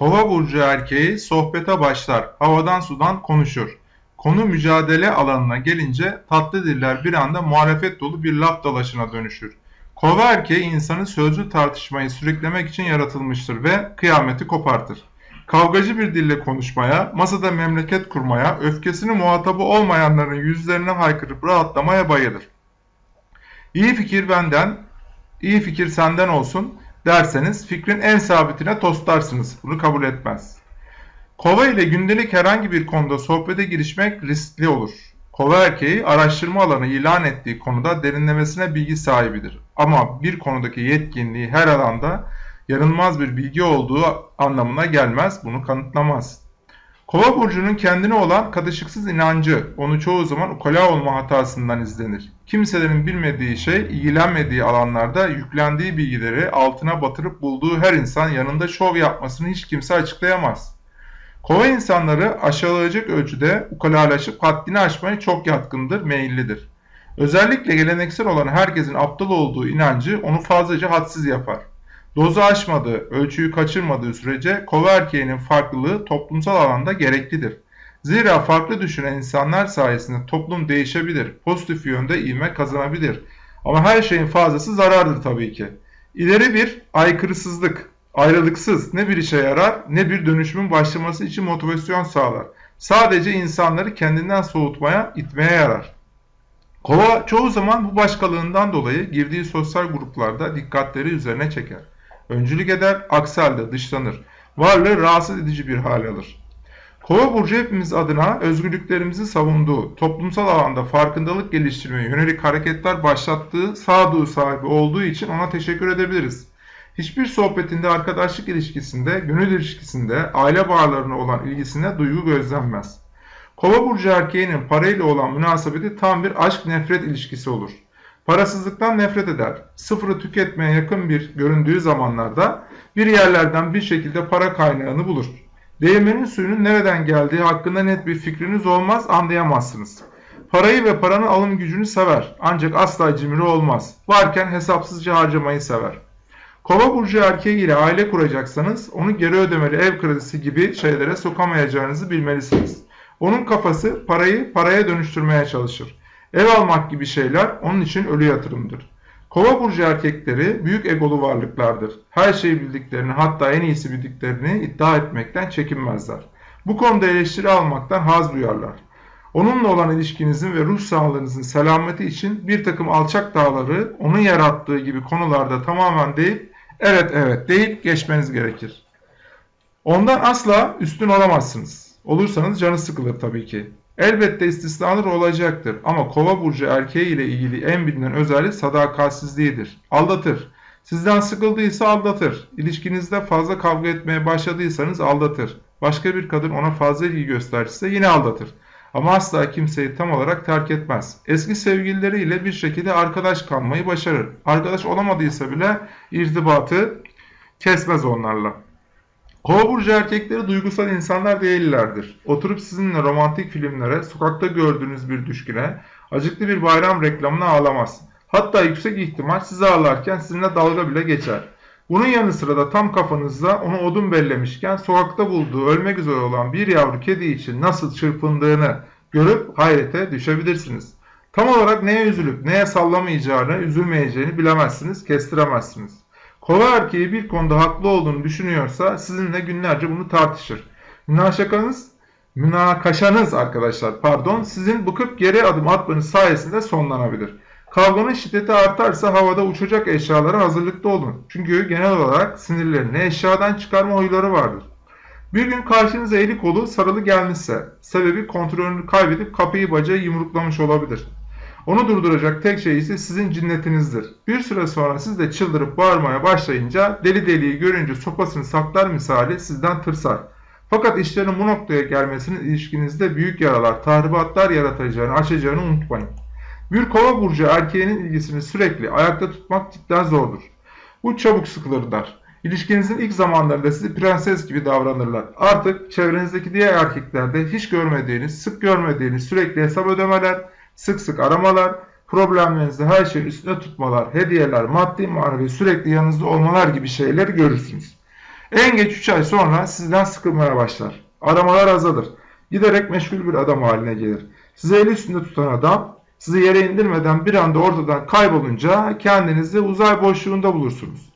Kova burcu erkeği sohbete başlar, havadan sudan konuşur. Konu mücadele alanına gelince tatlı diller bir anda muhalefet dolu bir laf dalaşına dönüşür. Kova erkeği insanı sözlü tartışmayı sürüklemek için yaratılmıştır ve kıyameti kopartır. Kavgacı bir dille konuşmaya, masada memleket kurmaya, öfkesini muhatabı olmayanların yüzlerine haykırıp rahatlamaya bayılır. İyi fikir benden, iyi fikir senden olsun derseniz fikrin en sabitine toslarsınız. Bunu kabul etmez. Kova ile gündelik herhangi bir konuda sohbete girişmek riskli olur. Kova erkeği araştırma alanı ilan ettiği konuda derinlemesine bilgi sahibidir. Ama bir konudaki yetkinliği her alanda yanılmaz bir bilgi olduğu anlamına gelmez, bunu kanıtlamaz. Kova burcunun kendine olan katışıksız inancı onu çoğu zaman ukala olma hatasından izlenir. Kimselerin bilmediği şey, ilgilenmediği alanlarda yüklendiği bilgileri altına batırıp bulduğu her insan yanında şov yapmasını hiç kimse açıklayamaz. Kova insanları aşağılayacak ölçüde ukalalaşıp haddini aşmaya çok yatkındır, meyillidir. Özellikle geleneksel olan herkesin aptal olduğu inancı onu fazlaca hadsiz yapar. Dozu aşmadığı, ölçüyü kaçırmadığı sürece kova farklılığı toplumsal alanda gereklidir. Zira farklı düşünen insanlar sayesinde toplum değişebilir, pozitif yönde ivme kazanabilir. Ama her şeyin fazlası zarardır tabii ki. İleri bir aykırısızlık, ayrılıksız ne bir işe yarar ne bir dönüşümün başlaması için motivasyon sağlar. Sadece insanları kendinden soğutmaya, itmeye yarar. Kova çoğu zaman bu başkalığından dolayı girdiği sosyal gruplarda dikkatleri üzerine çeker. Öncülük eder, aksi halde dışlanır. Varlığı rahatsız edici bir hal alır. Kova burcu hepimiz adına özgürlüklerimizi savunduğu, toplumsal alanda farkındalık geliştirmeye yönelik hareketler başlattığı sağduyu sahibi olduğu için ona teşekkür edebiliriz. Hiçbir sohbetinde, arkadaşlık ilişkisinde, gönül ilişkisinde, aile bağlarına olan ilgisine duygu gözlenmez. Kova burcu erkeğinin parayla olan münasebeti tam bir aşk-nefret ilişkisi olur. Parasızlıktan nefret eder. Sıfırı tüketmeye yakın bir göründüğü zamanlarda bir yerlerden bir şekilde para kaynağını bulur. Değirmenin suyunun nereden geldiği hakkında net bir fikriniz olmaz, anlayamazsınız. Parayı ve paranın alım gücünü sever ancak asla cimri olmaz. Varken hesapsızca harcamayı sever. Kova burcu erkeği ile aile kuracaksanız onu geri ödemeli ev kredisi gibi şeylere sokamayacağınızı bilmelisiniz. Onun kafası parayı paraya dönüştürmeye çalışır. Ev almak gibi şeyler onun için ölü yatırımdır. Kova burcu erkekleri büyük egolu varlıklardır. Her şeyi bildiklerini hatta en iyisi bildiklerini iddia etmekten çekinmezler. Bu konuda eleştiri almaktan haz duyarlar. Onunla olan ilişkinizin ve ruh sağlığınızın selameti için bir takım alçak dağları onun yarattığı gibi konularda tamamen deyip evet evet deyip geçmeniz gerekir. Ondan asla üstün olamazsınız. Olursanız canı sıkılır tabii ki. Elbette istisnalar olacaktır ama kova burcu erkeği ile ilgili en bilinen özellik sadakatsizliğidir. Aldatır. Sizden sıkıldıysa aldatır. İlişkinizde fazla kavga etmeye başladıysanız aldatır. Başka bir kadın ona fazla ilgi gösterirse yine aldatır. Ama asla kimseyi tam olarak terk etmez. Eski sevgilileriyle bir şekilde arkadaş kalmayı başarır. Arkadaş olamadıysa bile irtibatı kesmez onlarla. Kova burcu erkekleri duygusal insanlar değillerdir. Oturup sizinle romantik filmlere, sokakta gördüğünüz bir düşküne, acıklı bir bayram reklamına ağlamaz. Hatta yüksek ihtimal sizi ağlarken sizinle dalga bile geçer. Bunun yanı sıra da tam kafanızda onu odun bellemişken sokakta bulduğu ölmek üzere olan bir yavru kedi için nasıl çırpındığını görüp hayrete düşebilirsiniz. Tam olarak neye üzülüp neye sallamayacağını, üzülmeyeceğini bilemezsiniz, kestiremezsiniz. Kova erkeği bir konuda haklı olduğunu düşünüyorsa sizinle günlerce bunu tartışır. Münakaşanız, münakaşanız arkadaşlar pardon sizin bıkıp geri adım atmanız sayesinde sonlanabilir. Kavganın şiddeti artarsa havada uçacak eşyalara hazırlıklı olun. Çünkü genel olarak sinirlerini eşyadan çıkarma huyları vardır. Bir gün karşınıza eli kolu sarılı gelmişse sebebi kontrolünü kaybedip kapıyı bacağı yumruklamış olabilir. Onu durduracak tek şey ise sizin cinnetinizdir. Bir süre sonra siz de çıldırıp bağırmaya başlayınca deli deliyi görünce sopasını saklar misali sizden tırsar. Fakat işlerin bu noktaya gelmesinin ilişkinizde büyük yaralar, tahribatlar yaratacağını, açacağını unutmayın. Bir kova burcu erkeğinin ilgisini sürekli ayakta tutmak cidden zordur. Bu çabuk sıkılırlar. İlişkinizin ilk zamanlarında sizi prenses gibi davranırlar. Artık çevrenizdeki diğer erkeklerde hiç görmediğiniz, sık görmediğiniz sürekli hesap ödemeler, sık sık aramalar, problemlerinizde her şeyin üstüne tutmalar, hediyeler, maddi manevi sürekli yanınızda olmalar gibi şeyleri görürsünüz. En geç 3 ay sonra sizden sıkılmaya başlar. Aramalar azalır. Giderek meşgul bir adam haline gelir. Sizi eli üstünde tutan adam sizi yere indirmeden bir anda ortadan kaybolunca kendinizi uzay boşluğunda bulursunuz.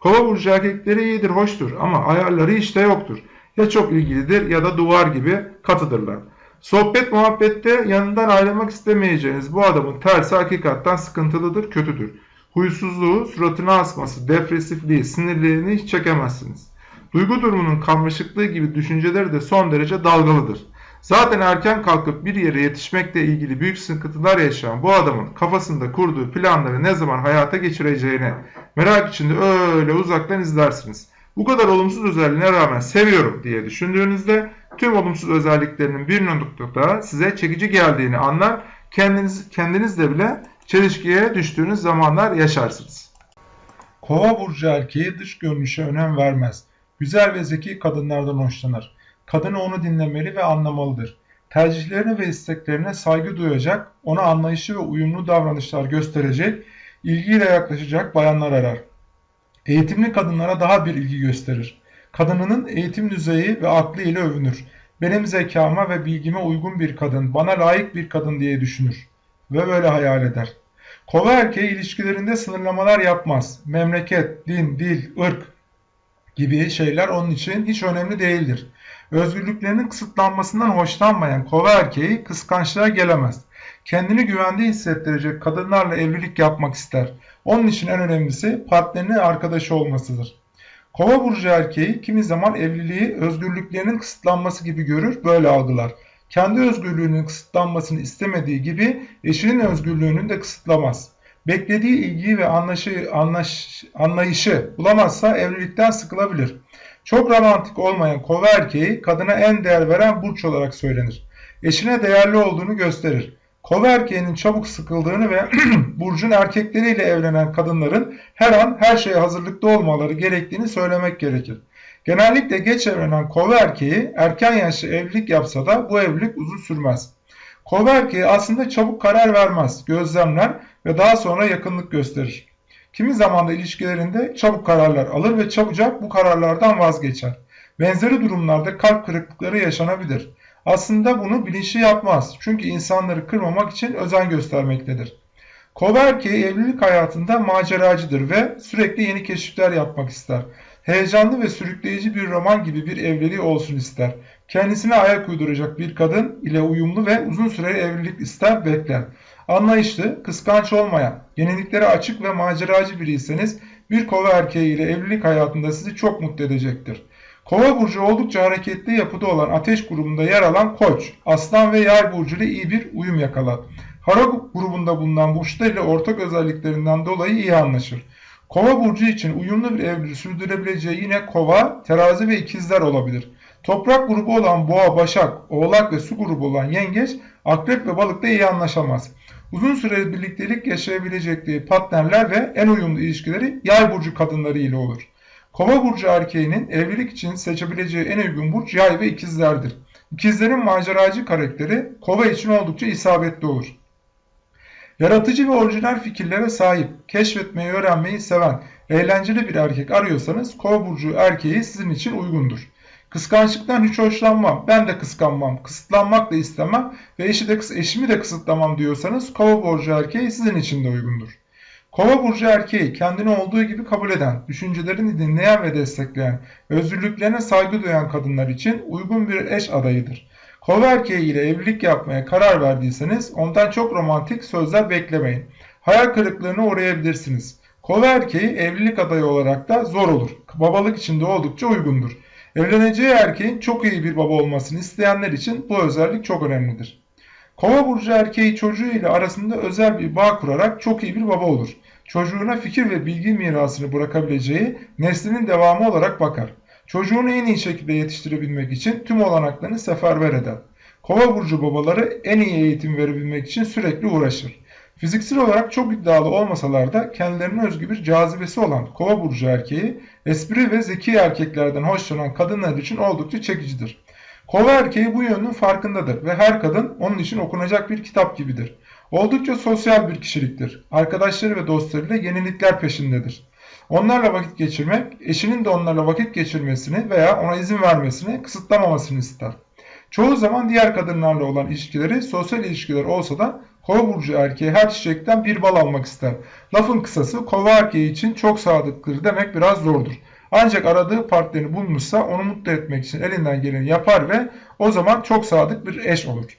Kova burcu erkekleri iyidir, hoştur ama ayarları işte yoktur. Ya çok ilgilidir ya da duvar gibi katıdırlar. Sohbet muhabbette yanından ayrılmak istemeyeceğiniz bu adamın tersi hakikatten sıkıntılıdır, kötüdür. Huysuzluğu, suratına asması, depresifliği, sinirlerini hiç çekemezsiniz. Duygu durumunun karmaşıklığı gibi düşünceleri de son derece dalgalıdır. Zaten erken kalkıp bir yere yetişmekle ilgili büyük sıkıntılar yaşayan bu adamın kafasında kurduğu planları ne zaman hayata geçireceğini merak içinde öyle uzaktan izlersiniz. Bu kadar olumsuz özelliğine rağmen seviyorum diye düşündüğünüzde tüm olumsuz özelliklerinin bir noktada size çekici geldiğini anlar, kendiniz, kendinizle bile çelişkiye düştüğünüz zamanlar yaşarsınız. Kova burcu erkeği dış görünüşe önem vermez. Güzel ve zeki kadınlardan hoşlanır. Kadını onu dinlemeli ve anlamalıdır. Tercihlerine ve isteklerine saygı duyacak, ona anlayışı ve uyumlu davranışlar gösterecek, ilgiyle yaklaşacak bayanlar arar. Eğitimli kadınlara daha bir ilgi gösterir. Kadınının eğitim düzeyi ve aklı ile övünür. Benim zekama ve bilgime uygun bir kadın, bana layık bir kadın diye düşünür. Ve böyle hayal eder. Kova erkeği ilişkilerinde sınırlamalar yapmaz. Memleket, din, dil, ırk gibi şeyler onun için hiç önemli değildir. Özgürlüklerinin kısıtlanmasından hoşlanmayan kova erkeği kıskançlığa gelemez. Kendini güvende hissettirecek kadınlarla evlilik yapmak ister. Onun için en önemlisi partnerinin arkadaşı olmasıdır. Kova burcu erkeği kimi zaman evliliği özgürlüklerinin kısıtlanması gibi görür, böyle algılar. Kendi özgürlüğünün kısıtlanmasını istemediği gibi eşinin özgürlüğünü de kısıtlamaz. Beklediği ilgiyi ve anlaşı, anlaş, anlayışı bulamazsa evlilikten sıkılabilir. Çok romantik olmayan kova erkeği kadına en değer veren burç olarak söylenir. Eşine değerli olduğunu gösterir. Kova erkeğinin çabuk sıkıldığını ve burcun erkekleriyle evlenen kadınların her an her şeye hazırlıklı olmaları gerektiğini söylemek gerekir. Genellikle geç evlenen kova erkeği erken yaşta evlilik yapsa da bu evlilik uzun sürmez. Kova erkeği aslında çabuk karar vermez, gözlemler ve daha sonra yakınlık gösterir. Kimi zaman da ilişkilerinde çabuk kararlar alır ve çabucak bu kararlardan vazgeçer. Benzeri durumlarda kalp kırıklıkları yaşanabilir. Aslında bunu bilinçli yapmaz. Çünkü insanları kırmamak için özen göstermektedir. Kova erkeği evlilik hayatında maceracıdır ve sürekli yeni keşifler yapmak ister. Heyecanlı ve sürükleyici bir roman gibi bir evliliği olsun ister. Kendisine ayak uyduracak bir kadın ile uyumlu ve uzun süreli evlilik ister bekler. Anlayışlı, kıskanç olmayan, yeniliklere açık ve maceracı biriyseniz bir kova erkeği ile evlilik hayatında sizi çok mutlu edecektir. Kova burcu oldukça hareketli yapıda olan ateş grubunda yer alan koç, aslan ve yay burcu ile iyi bir uyum yakalar. Hara grubunda bulunan burçlar ile ortak özelliklerinden dolayı iyi anlaşır. Kova burcu için uyumlu bir evliliği sürdürebileceği yine kova, terazi ve ikizler olabilir. Toprak grubu olan boğa, başak, oğlak ve su grubu olan yengeç, akrep ve balıkla iyi anlaşamaz. Uzun süreli birliktelik yaşayabilecekleri partnerler ve en uyumlu ilişkileri yay burcu kadınları ile olur. Kova burcu erkeğinin evlilik için seçebileceği en uygun burç yay ve ikizlerdir. İkizlerin maceracı karakteri kova için oldukça isabetli olur. Yaratıcı ve orijinal fikirlere sahip, keşfetmeyi öğrenmeyi seven, eğlenceli bir erkek arıyorsanız kova burcu erkeği sizin için uygundur. Kıskançlıktan hiç hoşlanmam, ben de kıskanmam, kısıtlanmak da istemem ve eşi de, eşimi de kısıtlamam diyorsanız kova burcu erkeği sizin için de uygundur. Kova burcu erkeği kendini olduğu gibi kabul eden, düşüncelerini dinleyen ve destekleyen, özgürlüklerine saygı duyan kadınlar için uygun bir eş adayıdır. Kova erkeği ile evlilik yapmaya karar verdiyseniz ondan çok romantik sözler beklemeyin. Hayal kırıklığına uğrayabilirsiniz. Kova erkeği evlilik adayı olarak da zor olur. Babalık için de oldukça uygundur. Evleneceği erkeğin çok iyi bir baba olmasını isteyenler için bu özellik çok önemlidir. Kova burcu erkeği çocuğu ile arasında özel bir bağ kurarak çok iyi bir baba olur. Çocuğuna fikir ve bilgi mirasını bırakabileceği neslinin devamı olarak bakar. Çocuğunu en iyi şekilde yetiştirebilmek için tüm olanaklarını seferber eder. Kova burcu babaları en iyi eğitim verebilmek için sürekli uğraşır. Fiziksel olarak çok iddialı olmasalar da kendilerine özgü bir cazibesi olan kova burcu erkeği espri ve zeki erkeklerden hoşlanan kadınlar için oldukça çekicidir. Kova erkeği bu yönün farkındadır ve her kadın onun için okunacak bir kitap gibidir. Oldukça sosyal bir kişiliktir. Arkadaşları ve dostlarıyla yenilikler peşindedir. Onlarla vakit geçirmek, eşinin de onlarla vakit geçirmesini veya ona izin vermesini kısıtlamamasını ister. Çoğu zaman diğer kadınlarla olan ilişkileri sosyal ilişkiler olsa da kova burcu erkeği her çiçekten bir bal almak ister. Lafın kısası kova erkeği için çok sadıktır demek biraz zordur. Ancak aradığı partnerini bulmuşsa onu mutlu etmek için elinden geleni yapar ve o zaman çok sadık bir eş olur.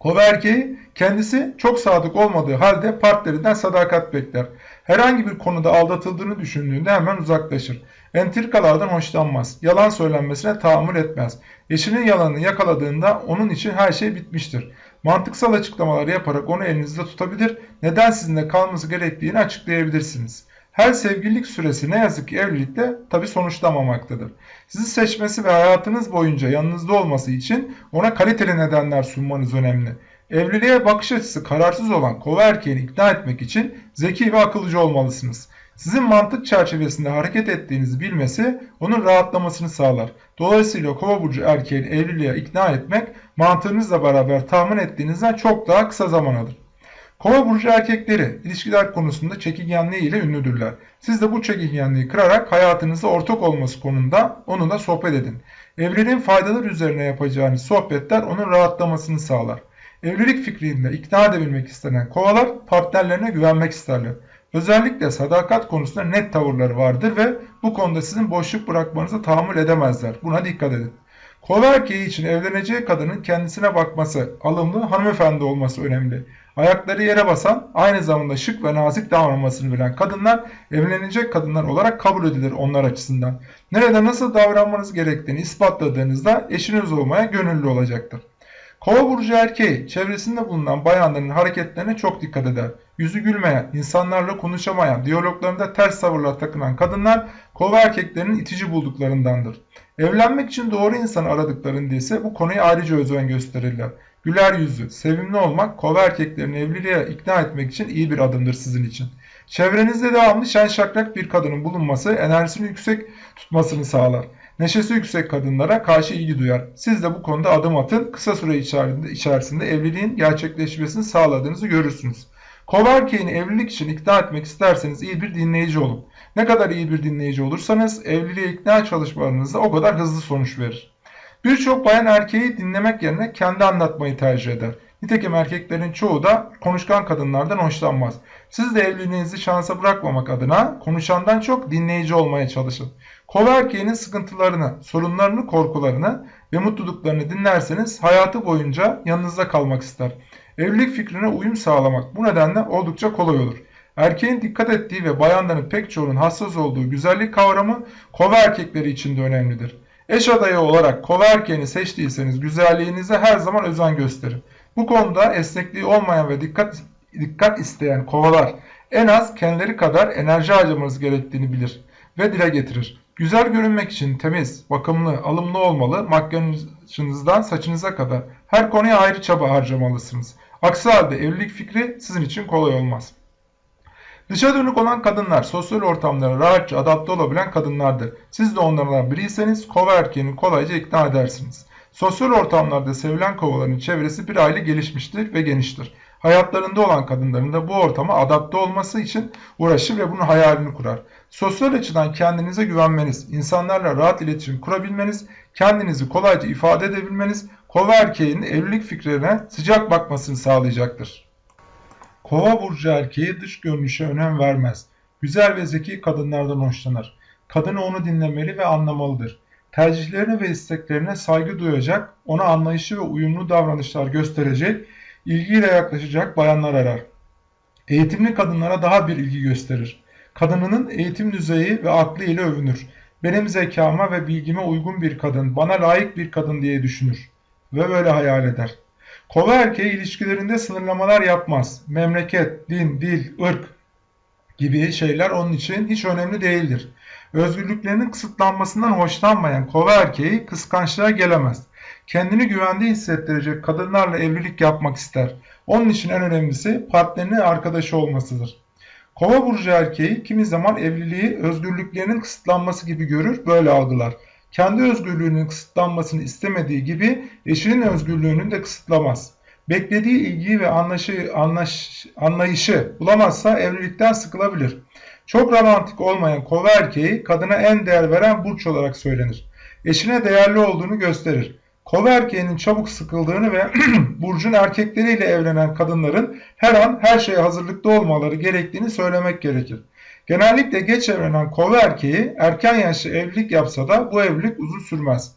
Kova erkeği kendisi çok sadık olmadığı halde partnerinden sadakat bekler. Herhangi bir konuda aldatıldığını düşündüğünde hemen uzaklaşır. Entrikalardan hoşlanmaz. Yalan söylenmesine tahammül etmez. Eşinin yalanını yakaladığında onun için her şey bitmiştir. Mantıksal açıklamalar yaparak onu elinizde tutabilir, neden sizinle kalması gerektiğini açıklayabilirsiniz. Her sevgililik süresi ne yazık ki evlilikte tabi sonuçlamamaktadır. Sizi seçmesi ve hayatınız boyunca yanınızda olması için ona kaliteli nedenler sunmanız önemli. Evliliğe bakış açısı kararsız olan kova erkeğini ikna etmek için zeki ve akıllıcı olmalısınız. Sizin mantık çerçevesinde hareket ettiğinizi bilmesi onun rahatlamasını sağlar. Dolayısıyla kova burcu erkeğini evliliğe ikna etmek mantığınızla beraber tahmin ettiğinizden çok daha kısa zaman alır. Kova burcu erkekleri ilişkiler konusunda çekingenliği ile ünlüdürler. Siz de bu çekingenliği kırarak hayatınızda ortak olması konusunda onunla sohbet edin. Evliliğin faydaları üzerine yapacağınız sohbetler onun rahatlamasını sağlar. Evlilik fikrinde ikna edebilmek istenen kovalar partnerlerine güvenmek isterler. Özellikle sadakat konusunda net tavırları vardır ve bu konuda sizin boşluk bırakmanıza tahammül edemezler. Buna dikkat edin. Kova erkeği için evleneceği kadının kendisine bakması, alımlı hanımefendi olması önemli. Ayakları yere basan, aynı zamanda şık ve nazik davranmasını bilen kadınlar evlenecek kadınlar olarak kabul edilir onlar açısından. Nerede nasıl davranmanız gerektiğini ispatladığınızda eşiniz olmaya gönüllü olacaktır. Kova burcu erkeği çevresinde bulunan bayanların hareketlerine çok dikkat eder. Yüzü gülmeyen, insanlarla konuşamayan, diyaloglarında ters tavırlar takınan kadınlar kova erkeklerinin itici bulduklarındandır. Evlenmek için doğru insanı aradıklarında ise bu konuya ayrıca özen gösterirler. Güler yüzlü, sevimli olmak kova erkeklerini evliliğe ikna etmek için iyi bir adımdır sizin için. Çevrenizde devamlı şen şakrak bir kadının bulunması enerjisini yüksek tutmasını sağlar. Neşesi yüksek kadınlara karşı ilgi duyar. Siz de bu konuda adım atın. Kısa süre içerisinde evliliğin gerçekleşmesini sağladığınızı görürsünüz. Kova evlilik için ikna etmek isterseniz iyi bir dinleyici olun. Ne kadar iyi bir dinleyici olursanız evliliğe ikna çalışmalarınızda o kadar hızlı sonuç verir. Birçok bayan erkeği dinlemek yerine kendi anlatmayı tercih eder. Nitekim erkeklerin çoğu da konuşkan kadınlardan hoşlanmaz. Siz de evliliğinizi şansa bırakmamak adına konuşandan çok dinleyici olmaya çalışın. Kova erkeğinin sıkıntılarını, sorunlarını, korkularını ve mutluluklarını dinlerseniz hayatı boyunca yanınızda kalmak ister. Evlilik fikrine uyum sağlamak bu nedenle oldukça kolay olur. Erkeğin dikkat ettiği ve bayanların pek çoğunun hassas olduğu güzellik kavramı kova erkekleri için de önemlidir. Eş adayı olarak kova erkeğini seçtiyseniz güzelliğinize her zaman özen gösterin. Bu konuda esnekliği olmayan ve dikkat, dikkat isteyen kovalar en az kendileri kadar enerji harcamanız gerektiğini bilir ve dile getirir. Güzel görünmek için temiz, bakımlı, alımlı olmalı, makyajınızdan saçınıza kadar her konuya ayrı çaba harcamalısınız. Aksi halde evlilik fikri sizin için kolay olmaz. Dışa dönük olan kadınlar sosyal ortamlara rahatça adapte olabilen kadınlardır. Siz de onlardan biriyseniz kova erkeğini kolayca ikna edersiniz. Sosyal ortamlarda sevilen kovaların çevresi bir aile gelişmiştir ve geniştir. Hayatlarında olan kadınların da bu ortama adapte olması için uğraşır ve bunun hayalini kurar. Sosyal açıdan kendinize güvenmeniz, insanlarla rahat iletişim kurabilmeniz, kendinizi kolayca ifade edebilmeniz, kova erkeğinin evlilik fikrine sıcak bakmasını sağlayacaktır. Kova burcu erkeği dış görünüşe önem vermez. Güzel ve zeki kadınlardan hoşlanır. Kadını onu dinlemeli ve anlamalıdır. Tercihlerine ve isteklerine saygı duyacak, ona anlayışı ve uyumlu davranışlar gösterecek, ilgiyle yaklaşacak bayanlar arar. Eğitimli kadınlara daha bir ilgi gösterir. Kadınının eğitim düzeyi ve aklı ile övünür. Benim zekama ve bilgime uygun bir kadın, bana layık bir kadın diye düşünür. Ve böyle hayal eder. Kova erkeği ilişkilerinde sınırlamalar yapmaz. Memleket, din, dil, ırk gibi şeyler onun için hiç önemli değildir. Özgürlüklerinin kısıtlanmasından hoşlanmayan kova erkeği kıskançlığa gelemez. Kendini güvende hissettirecek kadınlarla evlilik yapmak ister. Onun için en önemlisi partnerinin arkadaşı olmasıdır. Kova burcu erkeği kimi zaman evliliği özgürlüklerinin kısıtlanması gibi görür, böyle algılar. Kendi özgürlüğünün kısıtlanmasını istemediği gibi eşinin özgürlüğünü de kısıtlamaz. Beklediği ilgiyi ve anlaşı, anlaş, anlayışı bulamazsa evlilikten sıkılabilir. Çok romantik olmayan kova erkeği kadına en değer veren burç olarak söylenir. Eşine değerli olduğunu gösterir. Kova erkeğinin çabuk sıkıldığını ve burcun erkekleriyle evlenen kadınların her an her şeye hazırlıklı olmaları gerektiğini söylemek gerekir. Genellikle geç evlenen kova erkeği erken yaşta evlilik yapsa da bu evlilik uzun sürmez.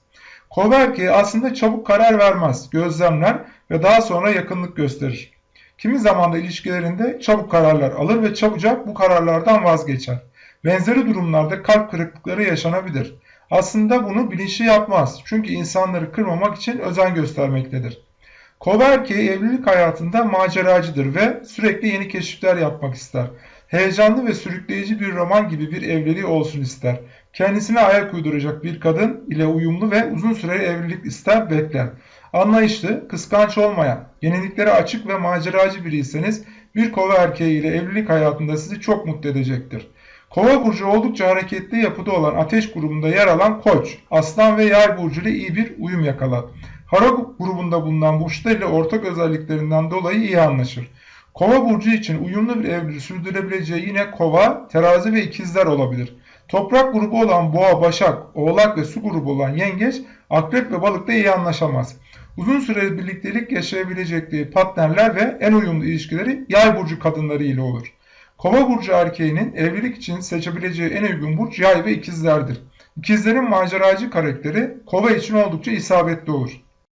Kova erkeği aslında çabuk karar vermez, gözlemler ve daha sonra yakınlık gösterir. Kimi zaman da ilişkilerinde çabuk kararlar alır ve çabucak bu kararlardan vazgeçer. Benzeri durumlarda kalp kırıklıkları yaşanabilir. Aslında bunu bilinçli yapmaz çünkü insanları kırmamak için özen göstermektedir. Kova erkeği evlilik hayatında maceracıdır ve sürekli yeni keşifler yapmak ister. Heyecanlı ve sürükleyici bir roman gibi bir evliliği olsun ister. Kendisine ayak uyduracak bir kadın ile uyumlu ve uzun süreli evlilik ister bekler. Anlayışlı, kıskanç olmayan, yeniliklere açık ve maceracı biriyseniz bir kova erkeği ile evlilik hayatında sizi çok mutlu edecektir. Kova burcu oldukça hareketli yapıda olan ateş grubunda yer alan koç, aslan ve yay burcu ile iyi bir uyum yakalar. Hara grubunda bulunan burçlar ile ortak özelliklerinden dolayı iyi anlaşır. Kova burcu için uyumlu bir evliliği sürdürebileceği yine kova, terazi ve ikizler olabilir. Toprak grubu olan boğa, başak, oğlak ve su grubu olan yengeç, akrep ve balıkla iyi anlaşamaz. Uzun süreli birliktelik yaşayabilecekleri partnerler ve en uyumlu ilişkileri yay burcu kadınları ile olur. Kova burcu erkeğinin evlilik için seçebileceği en uygun burç yay ve ikizlerdir. İkizlerin maceracı karakteri kova için oldukça isabetli olur.